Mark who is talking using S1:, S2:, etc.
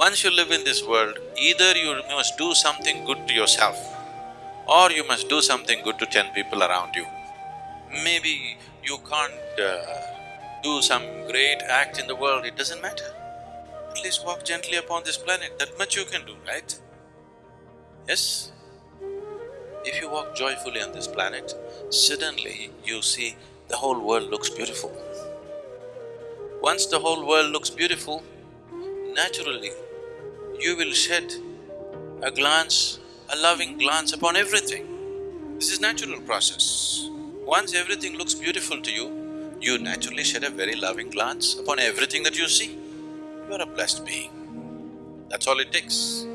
S1: Once you live in this world, either you must do something good to yourself or you must do something good to ten people around you. Maybe you can't uh, do some great act in the world, it doesn't matter. At least walk gently upon this planet, that much you can do, right? Yes? If you walk joyfully on this planet, suddenly you see the whole world looks beautiful. Once the whole world looks beautiful, naturally you will shed a glance, a loving glance upon everything. This is natural process. Once everything looks beautiful to you, you naturally shed a very loving glance upon everything that you see. You are a blessed being. That's all it takes.